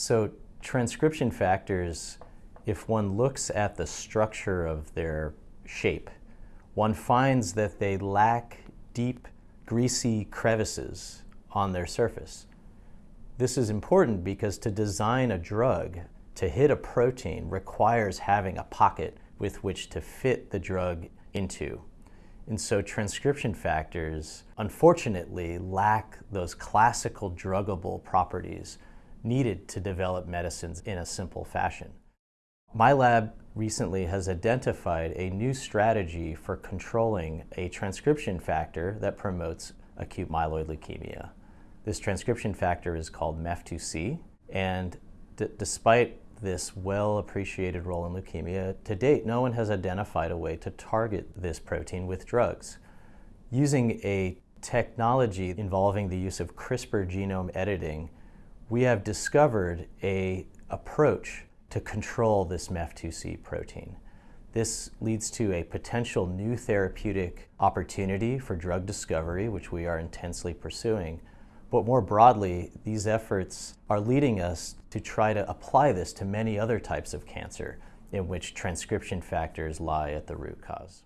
So transcription factors, if one looks at the structure of their shape, one finds that they lack deep, greasy crevices on their surface. This is important because to design a drug to hit a protein requires having a pocket with which to fit the drug into. And so transcription factors, unfortunately, lack those classical druggable properties needed to develop medicines in a simple fashion. My lab recently has identified a new strategy for controlling a transcription factor that promotes acute myeloid leukemia. This transcription factor is called MEF2C, and despite this well appreciated role in leukemia, to date, no one has identified a way to target this protein with drugs. Using a technology involving the use of CRISPR genome editing, we have discovered a approach to control this MEF2C protein. This leads to a potential new therapeutic opportunity for drug discovery, which we are intensely pursuing. But more broadly, these efforts are leading us to try to apply this to many other types of cancer in which transcription factors lie at the root cause.